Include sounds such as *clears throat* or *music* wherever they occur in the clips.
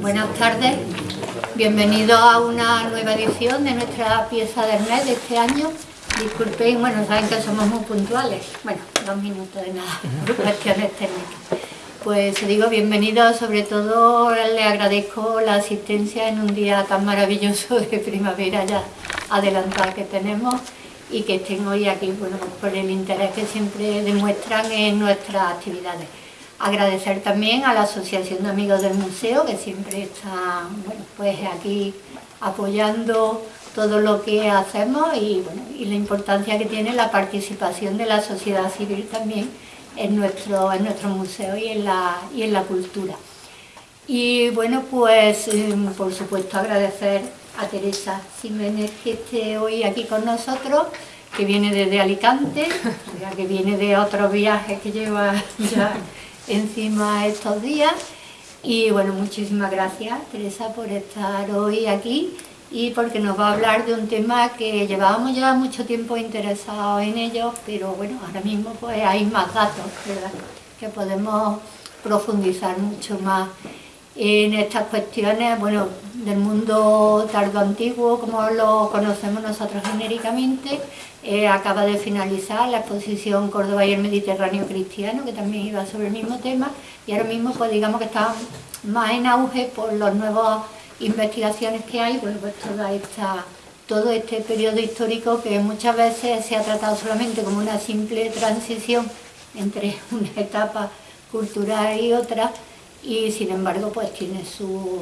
Buenas tardes, bienvenidos a una nueva edición de nuestra pieza del mes de este año. Disculpen, bueno, saben que somos muy puntuales. Bueno, dos minutos de nada, *laughs* por cuestiones técnicas. Pues digo bienvenidos, sobre todo le agradezco la asistencia en un día tan maravilloso *laughs* de primavera ya adelantada que tenemos y que estén hoy aquí, bueno, por el interés que siempre demuestran en nuestras actividades. Agradecer también a la Asociación de Amigos del Museo, que siempre está bueno, pues aquí apoyando todo lo que hacemos y, bueno, y la importancia que tiene la participación de la sociedad civil también en nuestro, en nuestro museo y en, la, y en la cultura. Y bueno, pues em, por supuesto agradecer a Teresa Jiménez que esté hoy aquí con nosotros, que viene desde Alicante, *laughs* que viene de otros viajes que lleva ya encima estos días. Y bueno, muchísimas gracias Teresa por estar hoy aquí y porque nos va a hablar de un tema que llevábamos ya mucho tiempo interesados en ello, pero bueno, ahora mismo pues hay más datos. Que podemos profundizar mucho más en estas cuestiones, bueno, del mundo tardo antiguo, como lo conocemos nosotros genéricamente, eh, acaba de finalizar la exposición Córdoba y el Mediterráneo Cristiano, que también iba sobre el mismo tema, y ahora mismo pues digamos que está más en auge por las nuevas investigaciones que hay, pues, toda esta, todo este periodo histórico que muchas veces se ha tratado solamente como una simple transición entre *laughs* una etapa cultural y otra, y sin embargo pues tiene su,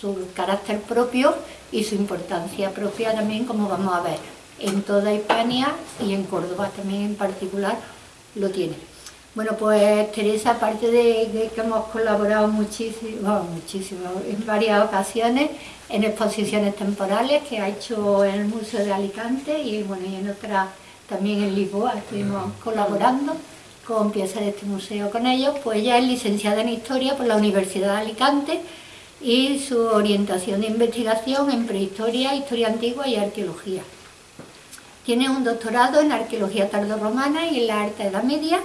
su carácter propio y su importancia propia también, como vamos a ver en toda Hispania y en Córdoba también en particular lo tiene. Bueno, pues Teresa, aparte de, que hemos colaborado muchísimo, muchísimo, en varias ocasiones en exposiciones temporales que ha hecho en el Museo de Alicante y, bueno, y en otras también en Lisboa estuvimos colaborando con piezas de este museo con ellos, pues ella es licenciada en Historia por la Universidad de Alicante y su orientación de investigación en prehistoria, historia antigua y arqueología. Tiene un doctorado en arqueología tardorromana y en la alta edad media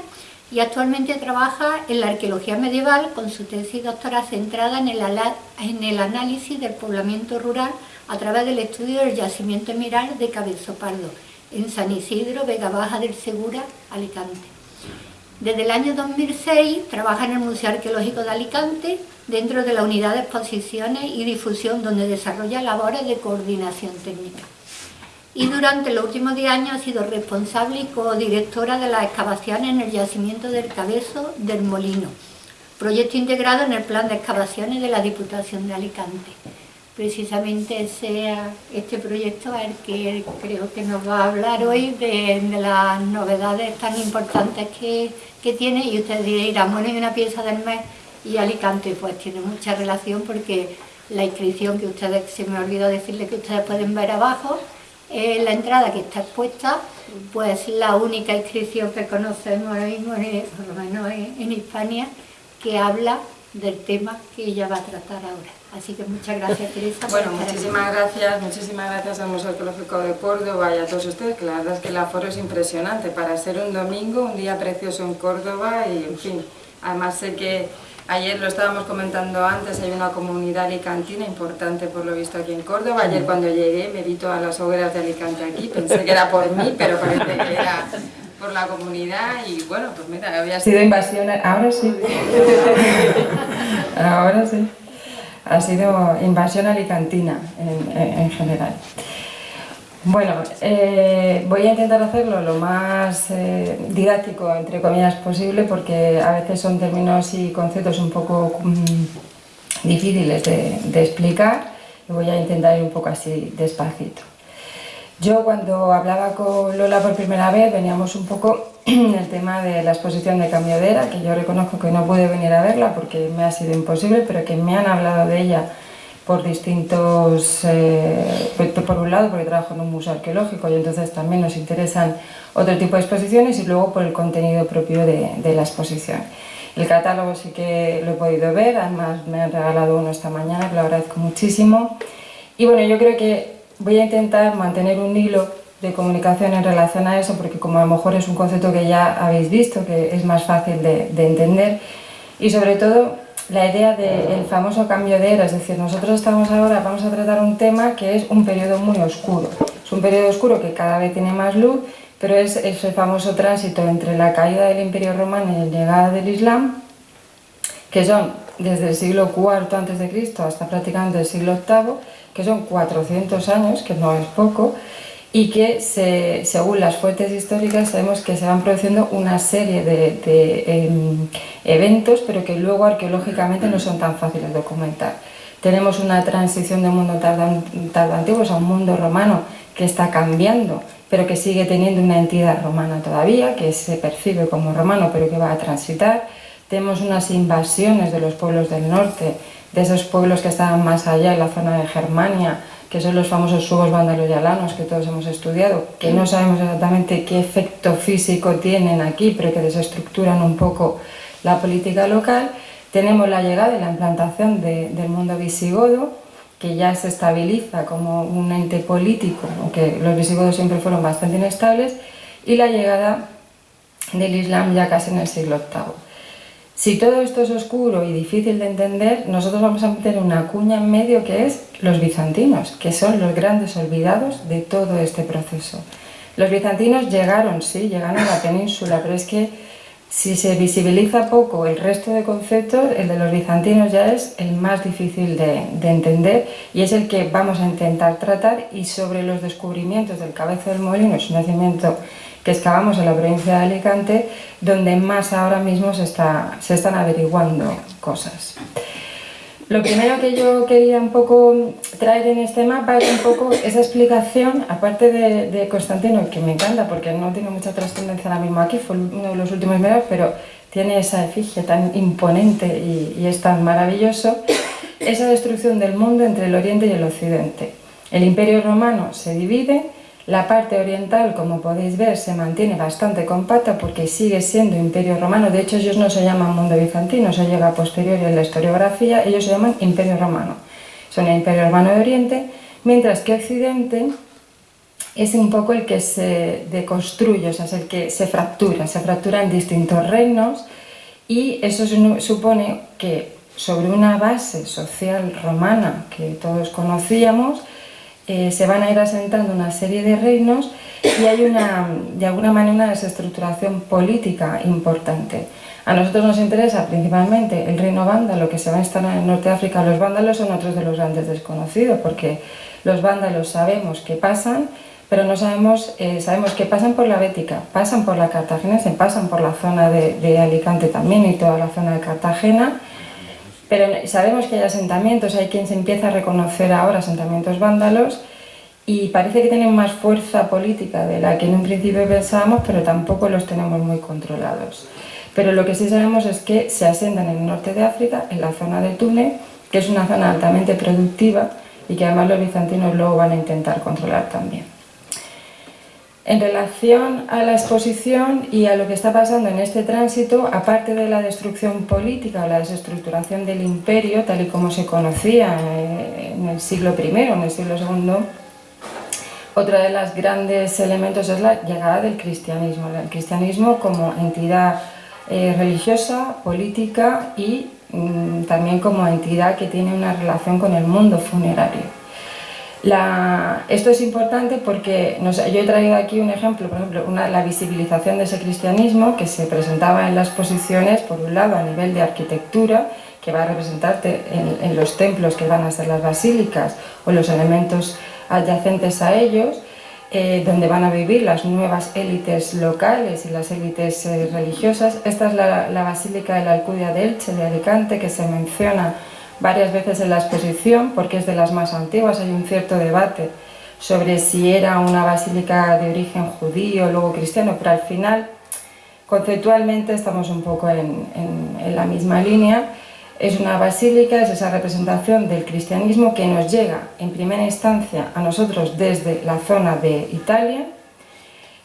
y actualmente trabaja en la arqueología medieval con su tesis doctoral centrada en el, análisis del poblamiento rural a través del estudio del yacimiento miral de Cabezo Pardo en San Isidro, Vega Baja del Segura, Alicante. Desde el año 2006 trabaja en el Museo Arqueológico de Alicante dentro de la unidad de exposiciones y difusión donde desarrolla labores de coordinación técnica y durante los últimos 10 años ha sido responsable y codirectora de las excavaciones en el yacimiento del Cabezo del Molino, proyecto integrado en el plan de excavaciones de la Diputación de Alicante. Precisamente ese, este proyecto el que creo que nos va a hablar hoy de, las novedades tan importantes que, que, tiene y ustedes dirán, bueno, hay una pieza del mes y Alicante pues tiene mucha relación porque la inscripción que ustedes, se me olvidó decirle que ustedes pueden ver abajo, la entrada que está expuesta, pues la única inscripción que conocemos ahora mismo, por lo menos en, Hispania, que habla del tema que ella va a tratar ahora. Así que muchas gracias Teresa. Bueno, muchísimas gracias, muchísimas gracias al Museo Arqueológico de Córdoba y a todos ustedes, que la verdad es que el aforo es impresionante para ser un domingo, un día precioso en Córdoba y en fin, además sé que Ayer lo estábamos comentando antes, hay una comunidad alicantina importante por lo visto aquí en Córdoba. Ayer cuando llegué me vi todas las hogueras de Alicante aquí, pensé que era por mí, pero parece que era por la comunidad y bueno, pues mira, había sido invasión, ahora sí, *laughs* ahora sí, ha sido invasión alicantina en general. Bueno, eh, voy a intentar hacerlo lo más eh, didáctico, entre comillas, posible, porque a veces son términos y conceptos un poco mm, difíciles de, explicar y voy a intentar ir un poco así despacito. Yo cuando hablaba con Lola por primera vez veníamos un poco *clears throat* en el tema de la exposición de Cambio de Era, que yo reconozco que no pude venir a verla porque me ha sido imposible, pero que me han hablado de ella por distintos, eh, por un lado porque trabajo en un museo arqueológico y entonces también nos interesan otro tipo de exposiciones y luego por el contenido propio de, la exposición. El catálogo sí que lo he podido ver, además me han regalado uno esta mañana, que lo agradezco muchísimo. Y bueno, yo creo que voy a intentar mantener un hilo de comunicación en relación a eso, porque como a lo mejor es un concepto que ya habéis visto, que es más fácil de, de entender, y sobre todo la idea del famoso cambio de era, es decir, nosotros estamos ahora, vamos a tratar un tema que es un periodo muy oscuro. Es un periodo oscuro que cada vez tiene más luz, pero es ese famoso tránsito entre la caída del Imperio Romano y la llegada del Islam, que son desde el siglo IV a.C. hasta prácticamente el siglo VIII, que son 400 años, que no es poco, y que según las fuentes históricas sabemos que se van produciendo una serie de, em, eventos, pero que luego arqueológicamente no son tan fáciles de documentar. Tenemos una transición de un mundo tardo antiguo a un mundo romano que está cambiando, pero que sigue teniendo una entidad romana todavía, que se percibe como romano, pero que va a transitar. Tenemos unas invasiones de los pueblos del norte, de esos pueblos que estaban más allá en la zona de Germania, que son los famosos y alanos que todos hemos estudiado, que no sabemos exactamente qué efecto físico tienen aquí, pero que desestructuran un poco la política local. Tenemos la llegada y la implantación del mundo visigodo, que ya se estabiliza como un ente político, aunque los visigodos siempre fueron bastante inestables, y la llegada del Islam ya casi en el siglo VIII. Si todo esto es oscuro y difícil de entender, nosotros vamos a meter una cuña en medio que es los bizantinos, que son los grandes olvidados de todo este proceso. Los bizantinos llegaron, sí, llegaron a la península, pero es que si se visibiliza poco el resto de conceptos, el de los bizantinos ya es el más difícil de, entender y es el que vamos a intentar tratar y sobre los descubrimientos del Cabezo del Molino, su nacimiento que excavamos en la provincia de Alicante, donde más ahora mismo se, está, se están averiguando cosas. Lo primero que yo quería un poco traer en este mapa es un poco esa explicación, aparte de, Constantino, que me encanta porque no tiene mucha trascendencia ahora mismo aquí, fue uno de los últimos medios, pero tiene esa efigie tan imponente y, y es tan maravilloso, esa destrucción del mundo entre el Oriente y el Occidente. El Imperio Romano se divide, la parte oriental, como podéis ver, se mantiene bastante compacta porque sigue siendo imperio romano. De hecho, ellos no se llaman mundo bizantino, eso llega a posteriori en la historiografía, ellos se llaman imperio romano. Son el imperio romano de Oriente, mientras que Occidente es un poco el que se deconstruye, o sea, es el que se fractura, se fractura en distintos reinos y eso supone que sobre una base social romana que todos conocíamos, eh, se van a ir asentando una serie de reinos y hay una, de alguna manera una desestructuración política importante. A nosotros nos interesa principalmente el reino vándalo que se va a instalar en norte de África. Los vándalos son otros de los grandes desconocidos porque los vándalos sabemos que pasan, pero no sabemos, eh, sabemos que pasan por la Bética, pasan por la Cartagenense, pasan por la zona de, de Alicante también y toda la zona de Cartagena pero sabemos que hay asentamientos, hay quien se empieza a reconocer ahora asentamientos vándalos y parece que tienen más fuerza política de la que en un principio pensábamos, pero tampoco los tenemos muy controlados. Pero lo que sí sabemos es que se asentan en el norte de África, en la zona de Túnez, que es una zona altamente productiva y que además los bizantinos luego van a intentar controlar también. En relación a la exposición y a lo que está pasando en este tránsito, aparte de la destrucción política o la desestructuración del imperio, tal y como se conocía eh, en el siglo I, en el siglo II, otro de los grandes elementos es la llegada del cristianismo. El cristianismo como entidad eh, religiosa, política y mm, también como entidad que tiene una relación con el mundo funerario esto es importante porque yo he traído aquí un ejemplo, por ejemplo, la visibilización de ese cristianismo que se presentaba en las exposiciones, por un lado a nivel de arquitectura, que va a representarte en, los templos que van a ser las basílicas o los elementos adyacentes a ellos, eh, donde van a vivir las nuevas élites locales y las élites eh, religiosas. Esta es la, la Basílica de la Alcudia de Elche, de Alicante, que se menciona varias veces en la exposición porque es de las más antiguas, hay un cierto debate sobre si era una basílica de origen judío, luego cristiano, pero al final conceptualmente estamos un poco en, la misma línea. Es una basílica, es esa representación del cristianismo que nos llega en primera instancia a nosotros desde la zona de Italia,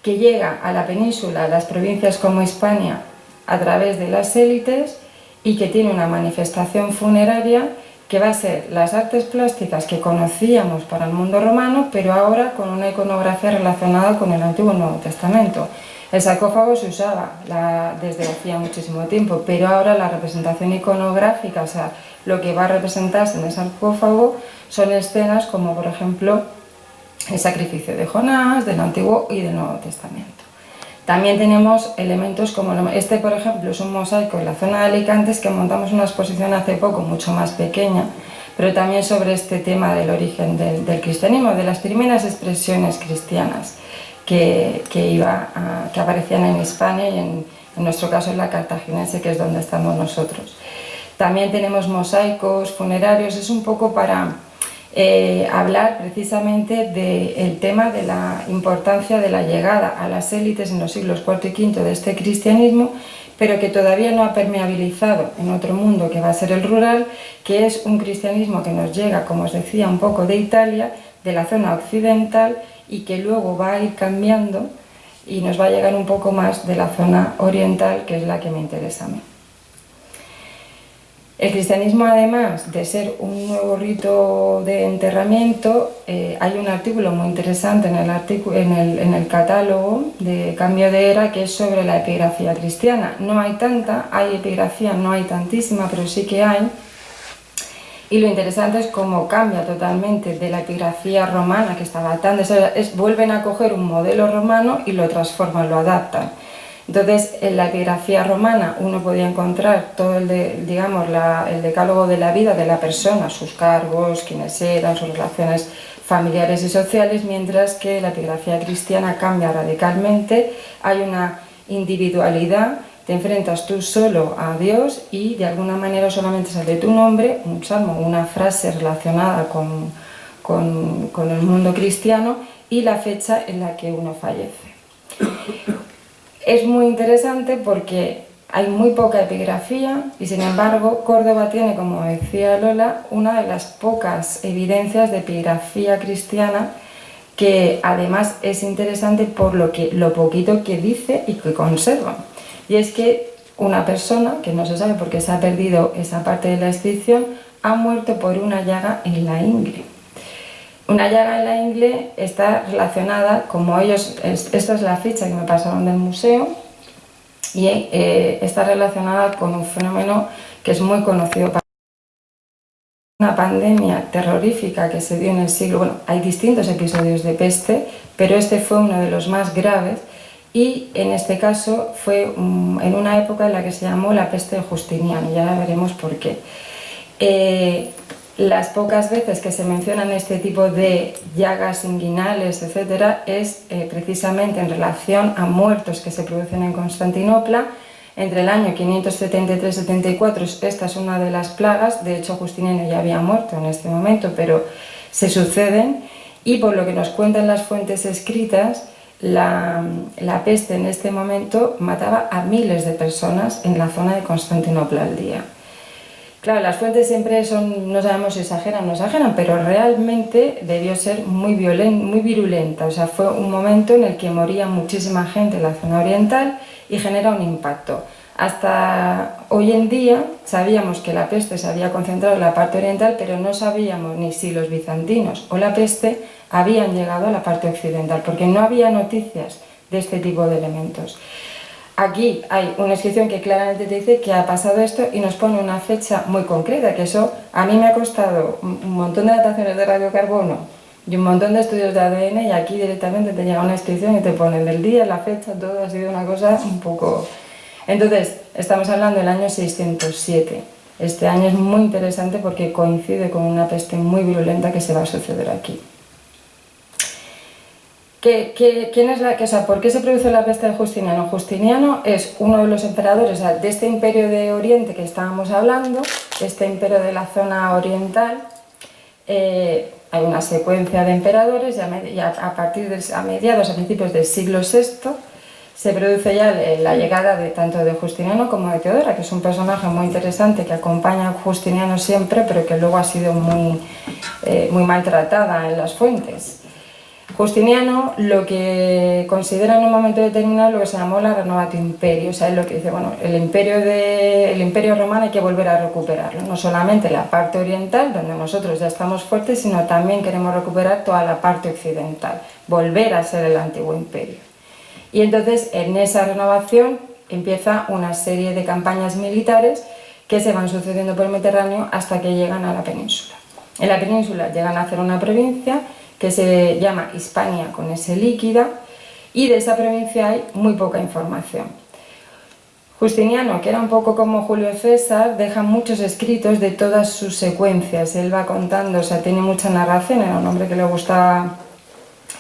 que llega a la península, a las provincias como España, a través de las élites y que tiene una manifestación funeraria que va a ser las artes plásticas que conocíamos para el mundo romano, pero ahora con una iconografía relacionada con el Antiguo y Nuevo Testamento. El sarcófago se usaba desde hacía muchísimo tiempo, pero ahora la representación iconográfica, o sea, lo que va a representarse en el sarcófago son escenas como por ejemplo el sacrificio de Jonás, del Antiguo y del Nuevo Testamento. También tenemos elementos como este, por ejemplo, es un mosaico en la zona de Alicantes que montamos una exposición hace poco, mucho más pequeña, pero también sobre este tema del origen del, cristianismo, de las primeras expresiones cristianas que, iba que aparecían en España y en, en nuestro caso en la cartaginense, que es donde estamos nosotros. También tenemos mosaicos funerarios, es un poco para eh, hablar precisamente del tema de la importancia de la llegada a las élites en los siglos IV y V de este cristianismo, pero que todavía no ha permeabilizado en otro mundo que va a ser el rural, que es un cristianismo que nos llega, como os decía, un poco de Italia, de la zona occidental, y que luego va a ir cambiando y nos va a llegar un poco más de la zona oriental, que es la que me interesa a mí. El cristianismo, además de ser un nuevo rito de enterramiento, eh, hay un artículo muy interesante en el, en, el, catálogo de Cambio de Era que es sobre la epigrafía cristiana. No hay tanta, hay epigrafía, no hay tantísima, pero sí que hay. Y lo interesante es cómo cambia totalmente de la epigrafía romana, que estaba tan... Es, vuelven a coger un modelo romano y lo transforman, lo adaptan. Entonces, en la epigrafía romana uno podía encontrar todo el, digamos, el decálogo de la vida de la persona, sus cargos, quiénes eran, sus relaciones familiares y sociales, mientras que la epigrafía cristiana cambia radicalmente, hay una individualidad, te enfrentas tú solo a Dios y de alguna manera solamente sale tu nombre, un salmo, una frase relacionada con, con el mundo cristiano y la fecha en la que uno fallece. Es muy interesante porque hay muy poca epigrafía y sin embargo Córdoba tiene, como decía Lola, una de las pocas evidencias de epigrafía cristiana que además es interesante por lo, que, lo poquito que dice y que conserva. Y es que una persona, que no se sabe por qué se ha perdido esa parte de la inscripción, ha muerto por una llaga en la ingle. Una llaga en la ingle está relacionada, como ellos, esta es la ficha que me pasaron del museo, y eh, está relacionada con un fenómeno que es muy conocido para una pandemia terrorífica que se dio en el siglo, bueno, hay distintos episodios de peste, pero este fue uno de los más graves y en este caso fue en una época en la que se llamó la peste de Justiniano, ya veremos por qué. Eh, las pocas veces que se mencionan este tipo de llagas inguinales, etcétera, es eh, precisamente en relación a muertos que se producen en Constantinopla. Entre el año 573-74, esta es una de las plagas, de hecho Justiniano ya había muerto en este momento, pero se suceden, y por lo que nos cuentan las fuentes escritas, la peste en este momento mataba a miles de personas en la zona de Constantinopla al día. Claro, las fuentes siempre son, no sabemos si exageran o no exageran, pero realmente debió ser muy, muy virulenta. O sea, fue un momento en el que moría muchísima gente en la zona oriental y genera un impacto. Hasta hoy en día sabíamos que la peste se había concentrado en la parte oriental, pero no sabíamos ni si los bizantinos o la peste habían llegado a la parte occidental, porque no había noticias de este tipo de elementos. Aquí hay una inscripción que claramente te dice que ha pasado esto y nos pone una fecha muy concreta, que eso a mí me ha costado un montón de dataciones de radiocarbono y un montón de estudios de ADN y aquí directamente te llega una inscripción y te ponen el día, la fecha, todo ha sido una cosa un poco... Entonces, estamos hablando del año 607. Este año es muy interesante porque coincide con una peste muy virulenta que se va a suceder aquí quién es la, que, ¿Por qué se produce la peste de Justiniano? Justiniano es uno de los emperadores de este imperio de Oriente que estábamos hablando, este imperio de la zona oriental, eh, hay una secuencia de emperadores y a, partir de a mediados, a principios del siglo VI, se produce ya la llegada de tanto de Justiniano como de Teodora, que es un personaje muy interesante que acompaña a Justiniano siempre, pero que luego ha sido muy, eh, muy maltratada en las fuentes. Justiniano lo que considera en un momento determinado lo que se llamó la renovatio imperio, o sea, es lo que dice, bueno, el imperio, de, el imperio romano hay que volver a recuperarlo, no solamente la parte oriental, donde nosotros ya estamos fuertes, sino también queremos recuperar toda la parte occidental, volver a ser el antiguo imperio. Y entonces en esa renovación empieza una serie de campañas militares que se van sucediendo por el Mediterráneo hasta que llegan a la península. En la península llegan a hacer una provincia que se llama Hispania con ese líquida y de esa provincia hay muy poca información. Justiniano, que era un poco como Julio César, deja muchos escritos de todas sus secuencias. Él va contando, o sea, tiene mucha narración, era un hombre que le gustaba,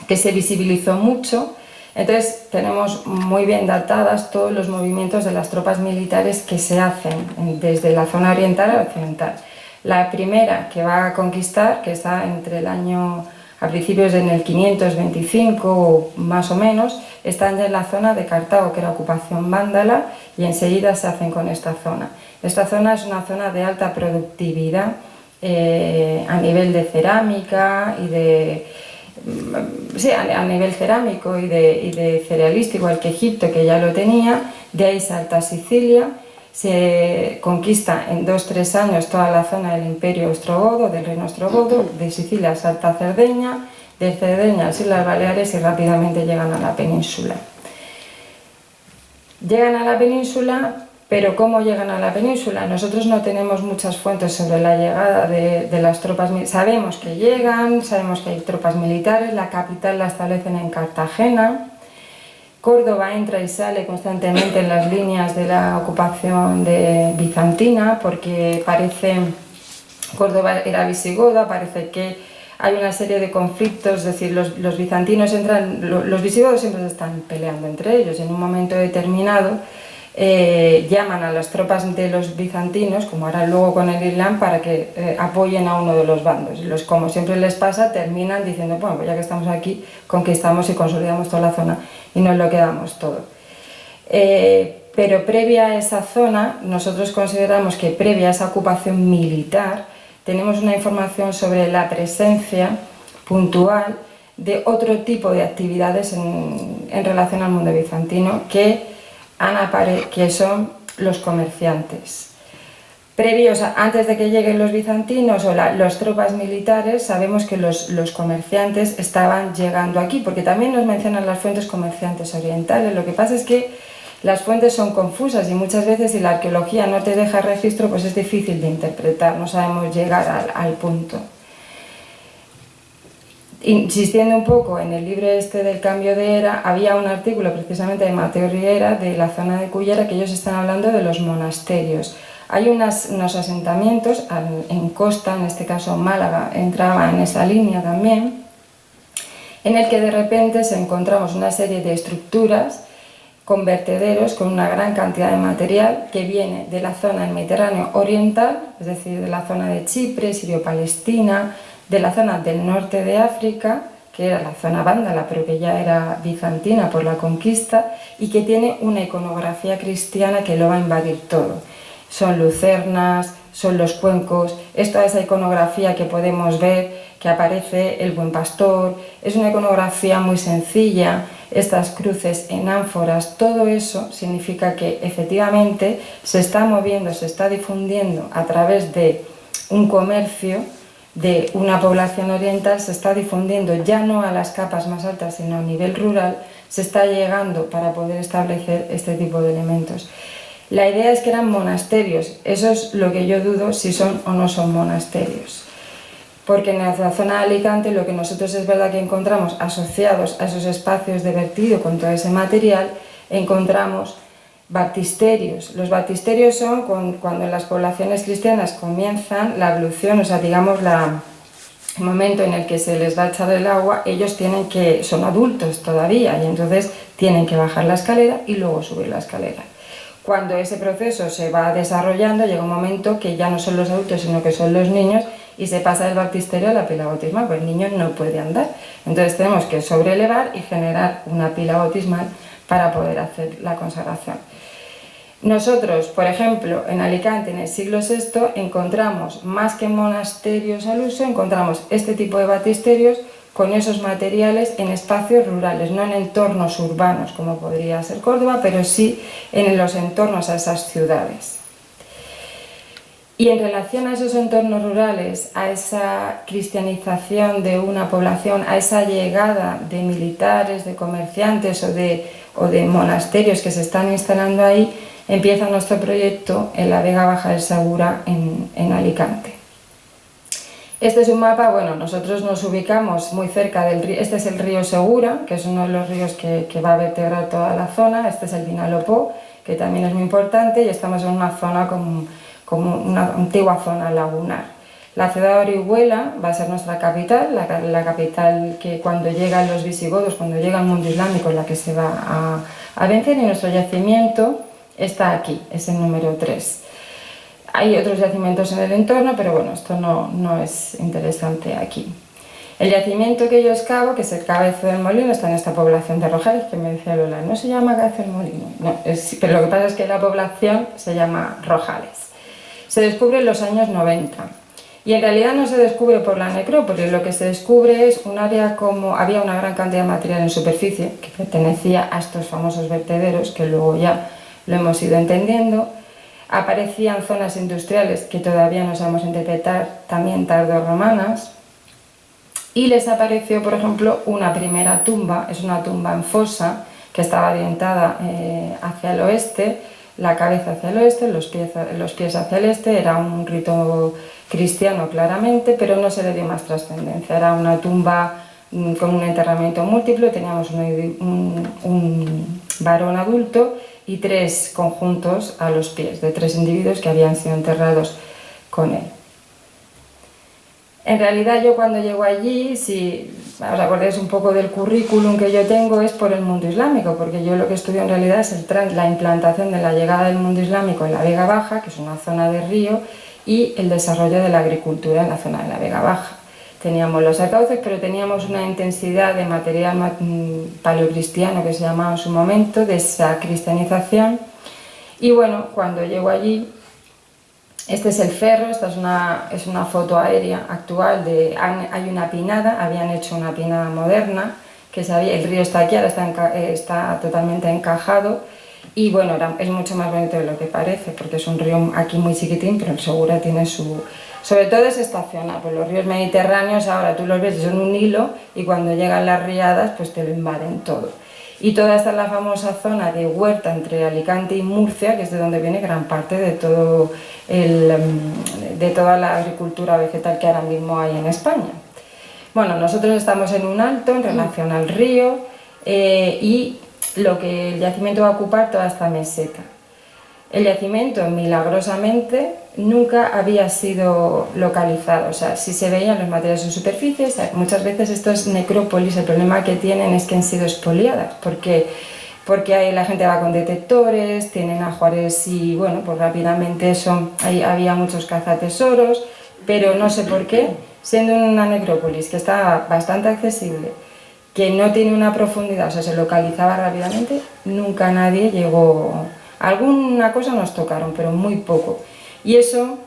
que se visibilizó mucho. Entonces tenemos muy bien datadas todos los movimientos de las tropas militares que se hacen desde la zona oriental a occidental. La primera que va a conquistar, que está entre el año a principios en el 525 más o menos, están ya en la zona de Cartago, que era ocupación vándala, y enseguida se hacen con esta zona. Esta zona es una zona de alta productividad eh, a nivel de cerámica y de... Sí, a, nivel cerámico y de, y de cerealista, igual que Egipto, que ya lo tenía, de ahí salta Sicilia, se conquista en dos tres años toda la zona del imperio ostrogodo, del reino ostrogodo, de Sicilia salta a Cerdeña, de Cerdeña a las Islas Baleares y rápidamente llegan a la península. Llegan a la península, pero ¿cómo llegan a la península? Nosotros no tenemos muchas fuentes sobre la llegada de, de las tropas, sabemos que llegan, sabemos que hay tropas militares, la capital la establecen en Cartagena, Córdoba entra y sale constantemente en las líneas de la ocupación de bizantina porque parece, Córdoba era visigoda, parece que hay una serie de conflictos, es decir, los, bizantinos entran, los visigodos siempre se están peleando entre ellos, en un momento determinado eh, llaman a las tropas de los bizantinos, como harán luego con el Islam, para que eh, apoyen a uno de los bandos. Y los, como siempre les pasa, terminan diciendo, bueno, pues ya que estamos aquí, conquistamos y consolidamos toda la zona y nos lo quedamos todo. Eh, pero previa a esa zona, nosotros consideramos que previa a esa ocupación militar, tenemos una información sobre la presencia puntual de otro tipo de actividades en, en relación al mundo bizantino que que son los comerciantes. Previos, antes de que lleguen los bizantinos o las tropas militares, sabemos que los, comerciantes estaban llegando aquí, porque también nos mencionan las fuentes comerciantes orientales. Lo que pasa es que las fuentes son confusas y muchas veces si la arqueología no te deja registro, pues es difícil de interpretar, no sabemos llegar al punto insistiendo un poco en el libro este del cambio de era, había un artículo precisamente de Mateo Riera de la zona de Cullera que ellos están hablando de los monasterios. Hay unos asentamientos en costa, en este caso Málaga entraba en esa línea también, en el que de repente se encontramos una serie de estructuras con vertederos, con una gran cantidad de material que viene de la zona del Mediterráneo oriental, es decir, de la zona de Chipre, Sirio-Palestina, de la zona del norte de África, que era la zona vándala, pero que ya era bizantina por la conquista, y que tiene una iconografía cristiana que lo va a invadir todo. Son lucernas, son los cuencos, es toda esa iconografía que podemos ver, que aparece el buen pastor, es una iconografía muy sencilla, estas cruces en ánforas, todo eso significa que efectivamente se está moviendo, se está difundiendo a través de un comercio de una población oriental se está difundiendo ya no a las capas más altas, sino a nivel rural, se está llegando para poder establecer este tipo de elementos. La idea es que eran monasterios, eso es lo que yo dudo si son o no son monasterios. Porque en la zona de Alicante lo que nosotros es verdad que encontramos asociados a esos espacios de vertido con todo ese material, encontramos Baptisterios. Los baptisterios son cuando las poblaciones cristianas comienzan la ablución, o sea, digamos, la, el momento en el que se les va a echar el agua, ellos tienen que, son adultos todavía, y entonces tienen que bajar la escalera y luego subir la escalera. Cuando ese proceso se va desarrollando, llega un momento que ya no son los adultos, sino que son los niños, y se pasa del baptisterio a la pila bautismal, pues el niño no puede andar. Entonces tenemos que sobrelevar y generar una pila bautismal para poder hacer la consagración. Nosotros, por ejemplo, en Alicante en el siglo VI encontramos más que monasterios al uso, encontramos este tipo de batisterios con esos materiales en espacios rurales, no en entornos urbanos como podría ser Córdoba, pero sí en los entornos a esas ciudades. Y en relación a esos entornos rurales, a esa cristianización de una población, a esa llegada de militares, de comerciantes o de, o de monasterios que se están instalando ahí, empieza nuestro proyecto en la Vega Baja del Segura en, Alicante. Este es un mapa, bueno, nosotros nos ubicamos muy cerca del río, este es el río Segura, que es uno de los ríos que, va a vertebrar toda la zona, este es el Vinalopó, que también es muy importante, y estamos en una zona como una antigua zona lagunar. La ciudad de Orihuela va a ser nuestra capital, la, capital que cuando llegan los visigodos, cuando llega el mundo islámico, en la que se va a, a vencer, y nuestro yacimiento está aquí, es el número 3. Hay otros yacimientos en el entorno, pero bueno, esto no, no es interesante aquí. El yacimiento que yo excavo, que es el Cabezo del Molino, está en esta población de Rojales, que me decía Lola, no se llama Cabezo del Molino, no, pero lo que pasa es que la población se llama Rojales se descubre en los años 90. Y en realidad no se descubre por la necrópolis, lo que se descubre es un área como había una gran cantidad de material en superficie que pertenecía a estos famosos vertederos, que luego ya lo hemos ido entendiendo. Aparecían zonas industriales que todavía no sabemos interpretar, también tardo-romanas. Y les apareció, por ejemplo, una primera tumba, es una tumba en fosa, que estaba orientada eh, hacia el oeste, la cabeza hacia el oeste, los pies, los pies hacia el este, era un rito cristiano claramente, pero no se le dio más trascendencia, era una tumba mm, con un enterramiento múltiplo, teníamos un, varón adulto y tres conjuntos a los pies de tres individuos que habían sido enterrados con él. En realidad yo cuando llego allí, si os acordáis un poco del currículum que yo tengo, es por el mundo islámico, porque yo lo que estudio en realidad es la implantación de la llegada del mundo islámico en la Vega Baja, que es una zona de río, y el desarrollo de la agricultura en la zona de la Vega Baja. Teníamos los acauces, pero teníamos una intensidad de material mm, paleocristiano que se llamaba en su momento, de esa cristianización. Y bueno, cuando llego allí, este es el ferro, esta es una, es una foto aérea actual, de, hay una pinada, habían hecho una pinada moderna, que sabía, el río está aquí, ahora está, está totalmente encajado, y bueno, es mucho más bonito de lo que parece, porque es un río aquí muy chiquitín, pero Segura tiene su... Sobre todo es estacional, pues los ríos mediterráneos ahora tú los ves, son un hilo, y cuando llegan las riadas pues te lo invaden todo. Y toda esta es la famosa zona de huerta entre Alicante y Murcia, que es de donde viene gran parte de, todo el, em, de toda la agricultura vegetal que ahora mismo hay en España. Bueno, nosotros estamos en un alto en relación al río eh, y lo que el yacimiento va a ocupar toda esta meseta. El yacimiento, milagrosamente, nunca había sido localizado, o sea, si se veían los materiales en superficie, muchas veces estos necrópolis, el problema que tienen es que han sido expoliadas, porque, porque la gente va con detectores, tienen ajuares y, bueno, pues rápidamente son, ahí había muchos cazatesoros, pero no sé por qué, siendo una necrópolis que estaba bastante accesible, que no tiene una profundidad, o sea, se localizaba rápidamente, nunca nadie llegó Alguna cosa nos tocaron, pero muy poco. Y eso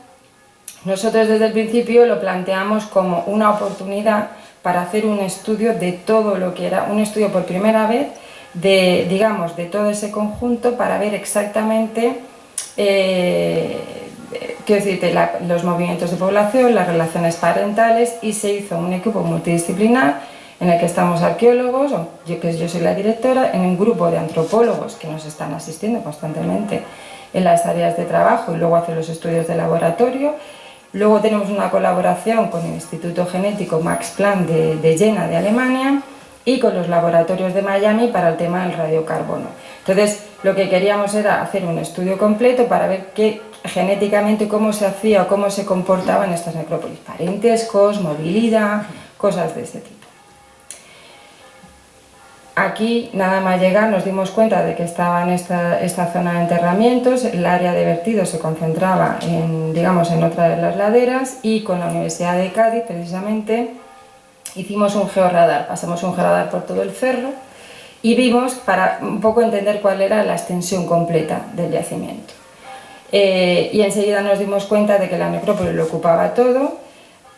nosotros desde el principio lo planteamos como una oportunidad para hacer un estudio de todo lo que era, un estudio por primera vez de, digamos, de todo ese conjunto para ver exactamente eh, quiero los movimientos de población, las relaciones parentales y se hizo un equipo multidisciplinar en el que estamos arqueólogos, yo, que yo soy la directora, en un grupo de antropólogos que nos están asistiendo constantemente en las áreas de trabajo y luego hacen los estudios de laboratorio. Luego tenemos una colaboración con el Instituto Genético Max Planck de, de Jena de Alemania y con los laboratorios de Miami para el tema del radiocarbono. Entonces, lo que queríamos era hacer un estudio completo para ver qué, genéticamente cómo se hacía o cómo se comportaban estas necrópolis, parentescos, movilidad, cosas de ese tipo. Aquí, nada más llegar, nos dimos cuenta de que estaba en esta, zona de enterramientos, el área de vertido se concentraba en, digamos, en otra de las laderas y con la Universidad de Cádiz, precisamente, hicimos un georradar, pasamos un georradar por todo el cerro y vimos, para un poco entender cuál era la extensión completa del yacimiento. Eh, y enseguida nos dimos cuenta de que la necrópolis lo ocupaba todo,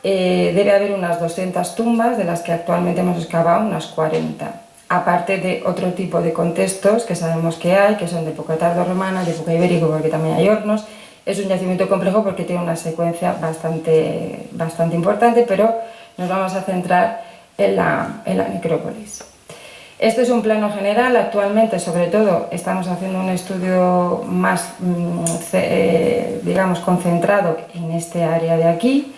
eh, debe haber unas 200 tumbas, de las que actualmente hemos excavado unas 40 aparte de otro tipo de contextos que sabemos que hay, que son de época tardo-romana, de época ibérica, porque también hay hornos, Es un yacimiento complejo porque tiene una secuencia bastante, bastante importante, pero nos vamos a centrar en la, en la necrópolis. Este es un plano general, actualmente sobre todo estamos haciendo un estudio más, mm, eh, digamos, concentrado en este área de aquí.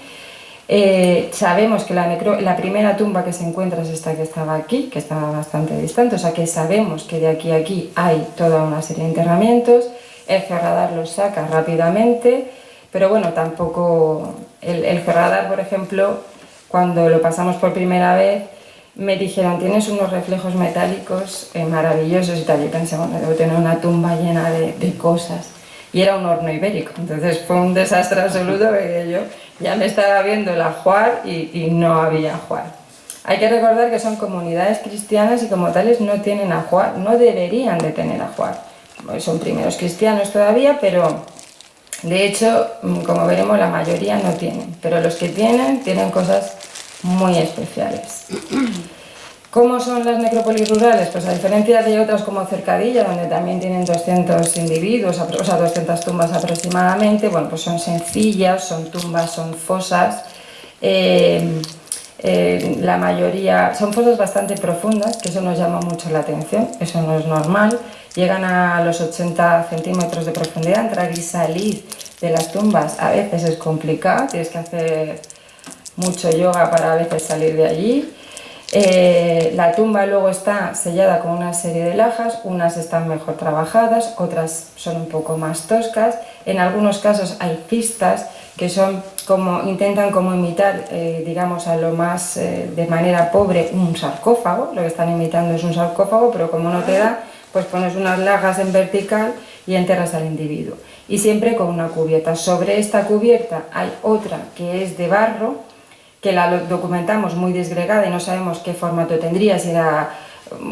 Eh, sabemos que la, la, primera tumba que se encuentra es esta que estaba aquí, que estaba bastante distante, o sea que sabemos que de aquí a aquí hay toda una serie de enterramientos, el ferradar los saca rápidamente, pero bueno, tampoco... El, el ferradar, por ejemplo, cuando lo pasamos por primera vez, me dijeron, tienes unos reflejos metálicos eh, maravillosos y tal. Yo pensé, bueno, debo tener una tumba llena de, cosas. Y era un horno ibérico, entonces fue un desastre absoluto porque yo ya me estaba viendo el ajuar y, no había ajuar. Hay que recordar que son comunidades cristianas y como tales no tienen ajuar, no deberían de tener ajuar. Son primeros cristianos todavía, pero de hecho, mm, como veremos, la mayoría no tienen. Pero los que tienen, tienen cosas muy especiales. ¿Cómo son las necrópolis rurales? Pues a diferencia de otras como Cercadilla, donde también tienen 200 individuos, o sea, 200 tumbas aproximadamente, bueno, pues son sencillas, son tumbas, son fosas, eh, eh, la mayoría son fosas bastante profundas, que eso nos llama mucho la atención, eso no es normal, llegan a los 80 centímetros de profundidad, entrar y salir de las tumbas a veces es complicado, tienes que hacer mucho yoga para a veces salir de allí. Eh, la tumba luego está sellada con una serie de lajas, unas están mejor trabajadas, otras son un poco más toscas. En algunos casos hay pistas que son como, intentan como imitar, eh, digamos, a lo más eh, de manera pobre un sarcófago, lo que están imitando es un sarcófago, pero como no te da, pues pones unas lajas en vertical y enterras al individuo. Y siempre con una cubierta. Sobre esta cubierta hay otra que es de barro, que la documentamos muy desgregada y no sabemos qué formato tendría, si era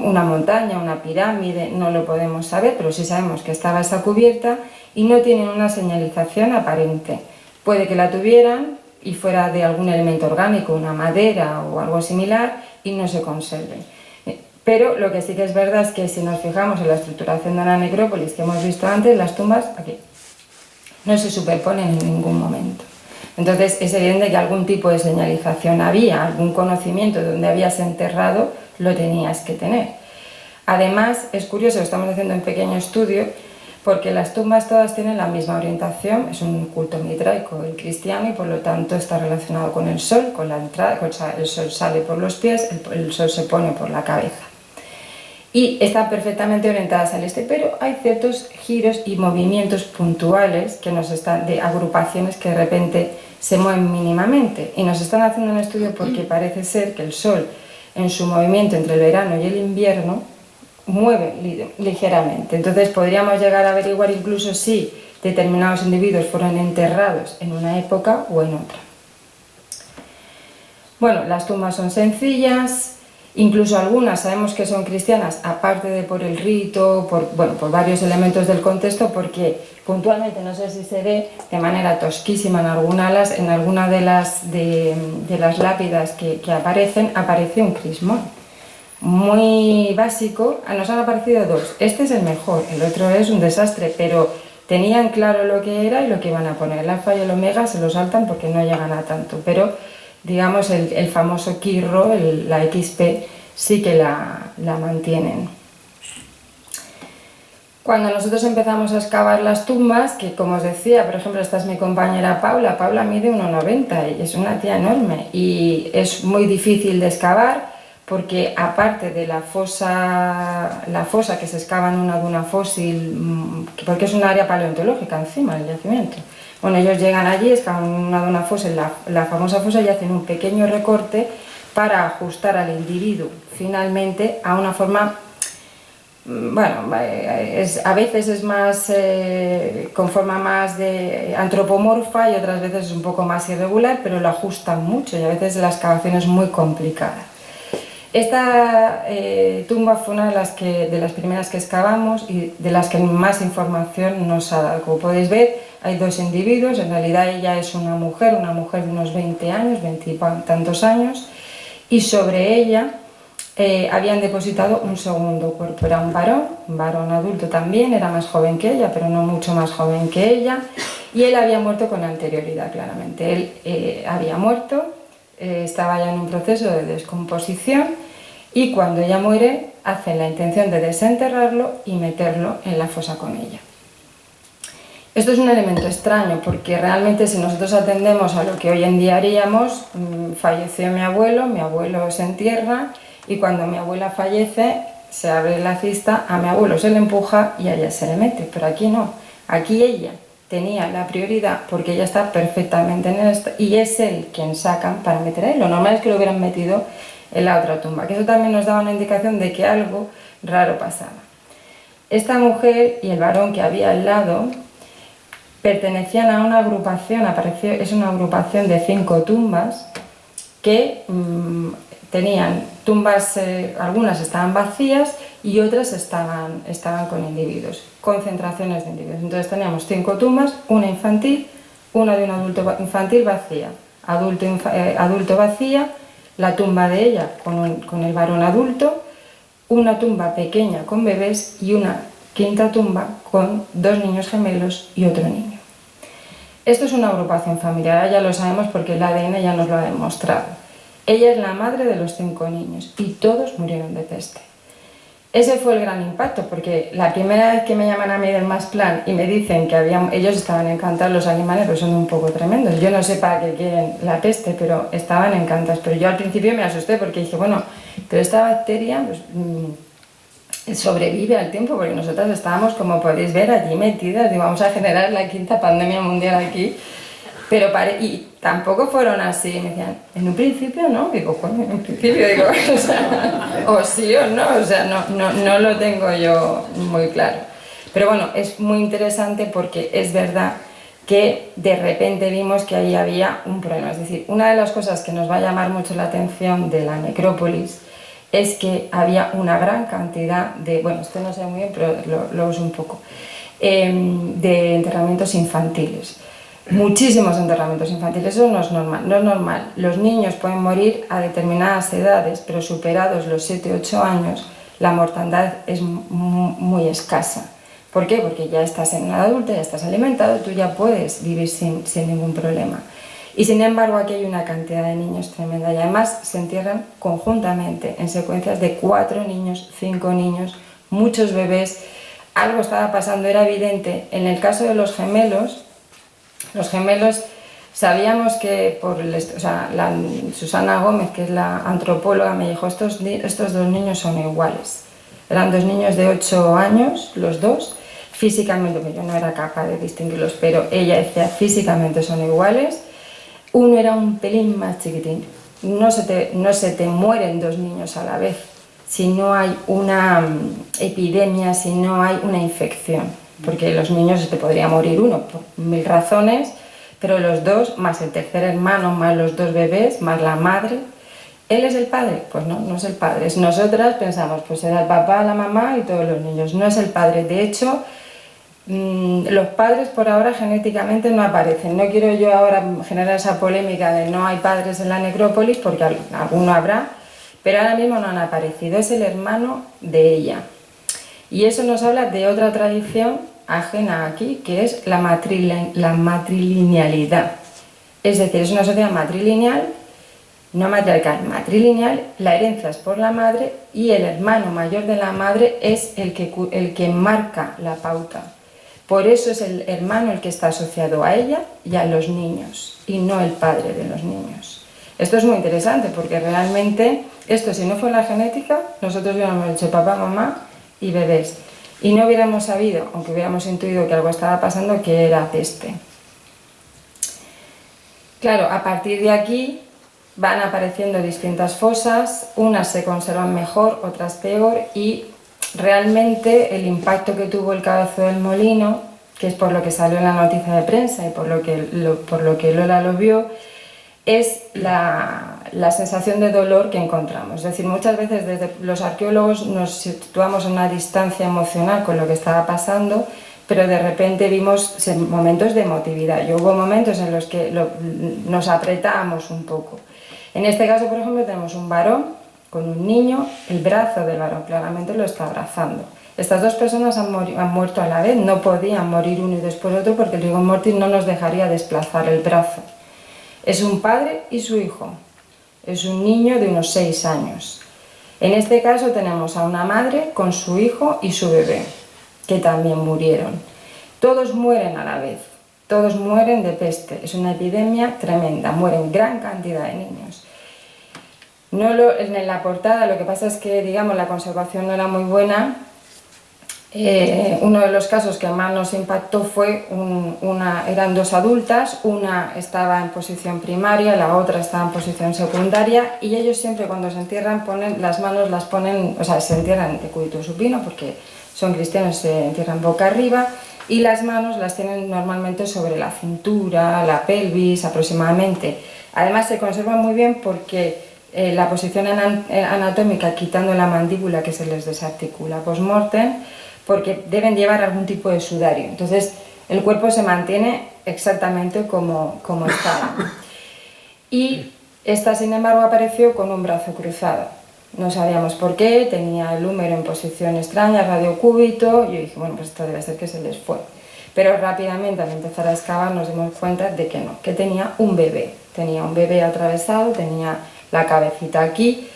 una montaña, una pirámide, no lo podemos saber, pero sí sabemos que estaba esa cubierta y no tienen una señalización aparente. Puede que la tuvieran y fuera de algún elemento orgánico, una madera o algo similar, y no se conserven. Pero lo que sí que es verdad es que si nos fijamos en la estructuración de la necrópolis que hemos visto antes, las tumbas aquí no se superponen en ningún momento. Entonces es evidente que algún tipo de señalización había, algún conocimiento de habías enterrado, lo tenías que tener. Además, es curioso, estamos haciendo un pequeño estudio, porque las tumbas todas tienen la misma orientación, es un culto mitraico el cristiano y por lo tanto está relacionado con el sol, con la entrada, el sol sale por los pies, el sol se pone por la cabeza y están perfectamente orientadas al este, pero hay ciertos giros y movimientos puntuales que nos están de agrupaciones que de repente se mueven mínimamente y nos están haciendo un estudio porque parece ser que el Sol en su movimiento entre el verano y el invierno mueve ligeramente. Entonces podríamos llegar a averiguar incluso si determinados individuos fueron enterrados en una época o en otra. Bueno, las tumbas son sencillas, Incluso algunas sabemos que son cristianas, aparte de por el rito, por, bueno, por varios elementos del contexto, porque puntualmente, no sé si se ve de manera tosquísima en algunas en alguna de las, de, las lápidas que, aparecen, aparece un crismón. Muy básico, nos han aparecido dos. Este es el mejor, el otro es un desastre, pero tenían claro lo que era y lo que iban a poner. El alfa y el omega se lo saltan porque no llegan a tanto, pero digamos, el, famoso Kirro, la XP, sí que la, mantienen. Cuando nosotros empezamos a excavar las tumbas, que como os decía, por ejemplo, esta es mi compañera Paula, Paula mide 1,90 y es una tía enorme y es muy difícil de excavar porque aparte de la fosa, la fosa que se excava en una duna fósil, mm, porque es un área paleontológica encima del yacimiento, bueno, ellos llegan allí, excavan una fosa, la, la famosa fosa, y hacen un pequeño recorte para ajustar al individuo finalmente a una forma mm, bueno, es, a veces es más eh, con forma más de antropomorfa y otras veces es un poco más irregular, pero lo ajustan mucho y a veces la excavación es muy complicada. Esta eh, tumba fue una de las, que, de las primeras que excavamos y de las que más información nos ha dado. Como podéis ver, hay dos individuos, en realidad ella es una mujer, una mujer de unos 20 años, 20 tantos años, y sobre ella eh, habían depositado un segundo cuerpo, era un varón, un varón adulto también, era más joven que ella, pero no mucho más joven que ella, y él había muerto con anterioridad, claramente. Él eh, había muerto, eh, estaba ya en un proceso de descomposición y cuando ella muere hacen la intención de desenterrarlo y meterlo en la fosa con ella. Esto es un elemento extraño porque realmente si nosotros atendemos a lo que hoy en día haríamos, mm, falleció mi abuelo, mi abuelo se entierra y cuando mi abuela fallece se abre la cista, a mi abuelo se le empuja y a ella se le mete, pero aquí no, aquí ella tenía la prioridad porque ella está perfectamente en esto y es él quien sacan para meter ahí. Lo normal es que lo hubieran metido en la otra tumba, que eso también nos daba una indicación de que algo raro pasaba. Esta mujer y el varón que había al lado pertenecían a una agrupación, apareció, es una agrupación de cinco tumbas que mm, tenían tumbas, eh, algunas estaban vacías y otras estaban, estaban con individuos, concentraciones de individuos. Entonces teníamos cinco tumbas, una infantil, una de un adulto infantil vacía, adulto, eh, adulto vacía, la tumba de ella con, con el varón adulto, una tumba pequeña con bebés y una quinta tumba con dos niños gemelos y otro niño. Esto es una agrupación familiar, ya lo sabemos porque el ADN ya nos lo ha demostrado. Ella es la madre de los cinco niños y todos murieron de peste. Ese fue el gran impacto, porque la primera vez que me llaman a mí del más plan y me dicen que ellos estaban encantados, los animales, pues son un poco tremendos. Yo no sé para qué quieren la peste, pero estaban encantados. Pero yo al principio me asusté porque dije, bueno, pero esta bacteria pues, mm, sobrevive al tiempo, porque nosotras estábamos, como podéis ver, allí metidas y vamos a generar la quinta pandemia mundial aquí. Pero pare y tampoco fueron así, me decían, en un principio no, digo, coño, en un principio digo, *laughs* o, sea, o sí o no, o sea, no, no, no lo tengo yo muy claro. Pero bueno, es muy interesante porque es verdad que de repente vimos que ahí había un problema. Es decir, una de las cosas que nos va a llamar mucho la atención de la necrópolis es que había una gran cantidad de, bueno, esto no sé muy bien, pero lo, uso un poco, eh, de enterramientos infantiles muchísimos enterramientos infantiles, eso no es normal, no es normal. Los niños pueden morir a determinadas edades, pero superados los 7-8 años, la mortandad es muy escasa. ¿Por qué? Porque ya estás en edad adulta, ya estás alimentado, tú ya puedes vivir sin, sin ningún problema. Y sin embargo aquí hay una cantidad de niños tremenda y además se entierran conjuntamente en secuencias de cuatro niños, cinco niños, muchos bebés. Algo estaba pasando, era evidente. En el caso de los gemelos, los gemelos sabíamos que por o sea, la, Susana Gómez, que es la antropóloga, me dijo estos, estos dos niños son iguales. Eran dos niños de 8 años, los dos, físicamente, yo no era capaz de distinguirlos, pero ella decía físicamente son iguales. Uno era un pelín más chiquitín. No se te, no se te mueren dos niños a la vez si no hay una mm, epidemia, si no hay una infección porque los niños se te podría morir uno por mil razones, pero los dos, más el tercer hermano, más los dos bebés, más la madre, ¿él es el padre? Pues no, no es el padre. Nosotras pensamos, pues era el papá, la mamá y todos los niños. No es el padre. De hecho, los padres por ahora genéticamente no aparecen. No quiero yo ahora generar esa polémica de no hay padres en la necrópolis, porque alguno habrá, pero ahora mismo no han aparecido. Es el hermano de ella. Y eso nos habla de otra tradición ajena aquí, que es la, la matrilinealidad. Es decir, es una sociedad matrilineal, no matriarcal, matrilineal, la herencia es por la madre y el hermano mayor de la madre es el que, el que marca la pauta. Por eso es el hermano el que está asociado a ella y a los niños, y no el padre de los niños. Esto es muy interesante porque realmente esto si no fue la genética, nosotros hubiéramos dicho papá, mamá, y bebés. Y no hubiéramos sabido, aunque hubiéramos intuido que algo estaba pasando, que era peste. Claro, a partir de aquí van apareciendo distintas fosas, unas se conservan mejor, otras peor, y realmente el impacto que tuvo el cabezo del molino, que es por lo que salió en la noticia de prensa y por lo que, por lo que Lola lo vio, es la, sensación de dolor que encontramos. Es decir, muchas veces desde los arqueólogos nos situamos en una distancia emocional con lo que estaba pasando, pero de repente vimos momentos de emotividad. Y hubo momentos en los que nos apretábamos un poco. En este caso, por ejemplo, tenemos un varón con un niño, el brazo del varón claramente lo está abrazando. Estas dos personas han, muerto a la vez, no podían morir uno y después otro porque el rigor mortis no nos dejaría desplazar el brazo. Es un padre y su hijo, es un niño de unos 6 años. En este caso tenemos a una madre con su hijo y su bebé, que también murieron. Todos mueren a la vez, todos mueren de peste, es una epidemia tremenda, mueren gran cantidad de niños. No lo, en la portada lo que pasa es que digamos la conservación no era muy buena eh, uno de los casos que más nos impactó fue, una, eran dos adultas, una estaba en posición primaria, la otra estaba en posición secundaria y ellos siempre cuando se entierran ponen las manos las ponen, o sea, se entierran de supino porque son cristianos, se entierran boca arriba y las manos las tienen normalmente sobre la cintura, la pelvis aproximadamente. Además se conservan muy bien porque eh, la posición eh, anatómica quitando la mandíbula que se les desarticula post-mortem porque deben llevar algún tipo de sudario. Entonces el cuerpo se mantiene exactamente como, como estaba. Y esta, sin embargo, apareció con un brazo cruzado. No sabíamos por qué, tenía el húmero en posición extraña, radiocúbito, y yo dije, bueno, pues esto debe ser que se les fue. Pero rápidamente al empezar a excavar nos dimos cuenta de que no, que tenía un bebé. Tenía un bebé atravesado, tenía la cabecita aquí,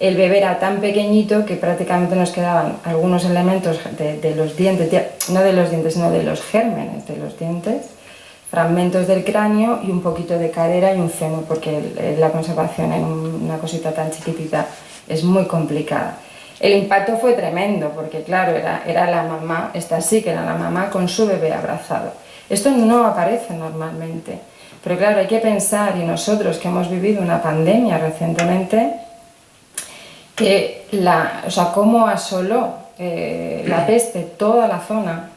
el bebé era tan pequeñito que prácticamente nos quedaban algunos elementos de, los dientes, no de los dientes, sino de los gérmenes de los dientes, fragmentos del cráneo y un poquito de cadera y un fémur, porque la conservación en una cosita tan chiquitita es muy complicada. El impacto fue tremendo, porque claro, era, era la mamá, esta sí que era la mamá con su bebé abrazado. Esto no aparece normalmente, pero claro, hay que pensar, y nosotros que hemos vivido una pandemia recientemente, que la, o sea, cómo asoló eh, la peste toda la zona,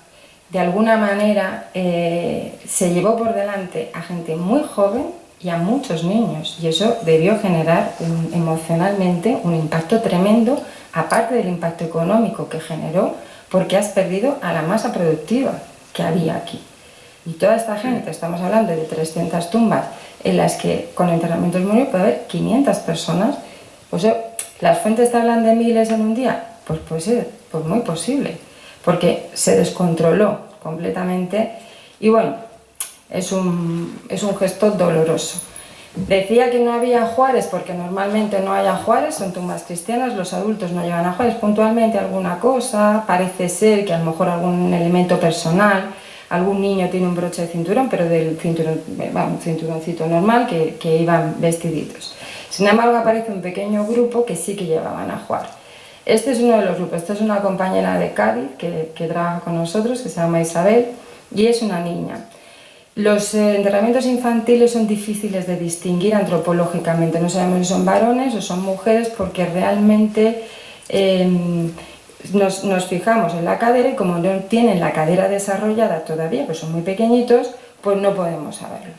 de alguna manera eh, se llevó por delante a gente muy joven y a muchos niños y eso debió generar emocionalmente un impacto tremendo aparte del impacto económico que generó porque has perdido a la masa productiva que había aquí y toda esta gente, estamos hablando de 300 tumbas en las que con enterramientos murió puede haber 500 personas pues ¿Las fuentes te hablan de miles en un día? Pues puede ser, pues muy posible, porque se descontroló completamente y bueno, es un, es un gesto doloroso. Decía que no había Juárez porque normalmente no hay Juárez, son tumbas cristianas, los adultos no llevan a Juárez, puntualmente alguna cosa, parece ser que a lo mejor algún elemento personal, algún niño tiene un broche de cinturón, pero del cinturón, cinturoncito normal que, que iban vestiditos. Sin embargo, aparece un pequeño grupo que sí que llevaban a jugar. Este es uno de los grupos, esta es una compañera de Cádiz que, trabaja con nosotros, que se llama Isabel, y es una niña. Los eh, enterramientos infantiles son difíciles de distinguir antropológicamente, no sabemos si son varones o son mujeres porque realmente em, nos, nos, fijamos en la cadera y como no tienen la cadera desarrollada todavía, pues son muy pequeñitos, pues no podemos saberlo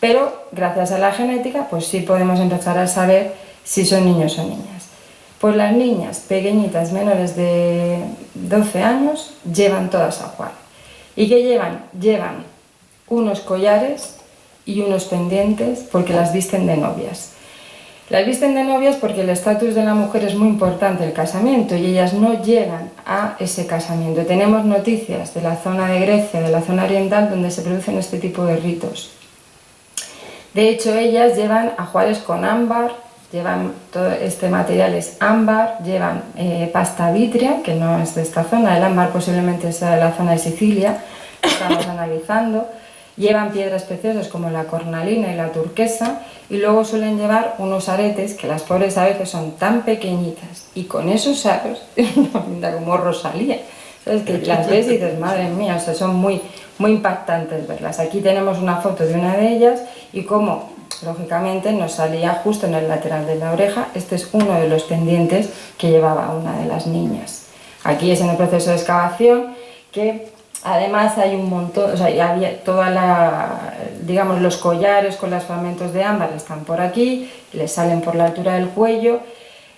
pero gracias a la genética pues sí podemos empezar a saber si son niños o niñas. Pues las niñas pequeñitas menores de 12 años llevan todas a jugar. ¿Y qué llevan? Llevan unos collares y unos pendientes porque las visten de novias. Las visten de novias porque el estatus de la mujer es muy importante, el casamiento, y ellas no llegan a ese casamiento. Tenemos noticias de la zona de Grecia, de la zona oriental, donde se producen este tipo de ritos. De hecho, ellas llevan ajuares con ámbar, llevan todo este material es ámbar, llevan eh, pasta vitria, que no es de esta zona, el ámbar posiblemente sea de la zona de Sicilia, estamos analizando, llevan piedras preciosas como la cornalina y la turquesa y luego suelen llevar unos aretes que las pobres a veces son tan pequeñitas y con esos aros, *laughs* pinta como Rosalía, ¿sabes? que las ves y dices, madre mía, o sea, son muy, muy impactantes verlas. Aquí tenemos una foto de una de ellas y como lógicamente nos salía justo en el lateral de la oreja, este es uno de los pendientes que llevaba una de las niñas. Aquí es en el proceso de excavación que además hay un montón, o sea, había toda la, digamos, los collares con los fragmentos de ámbar están por aquí, les salen por la altura del cuello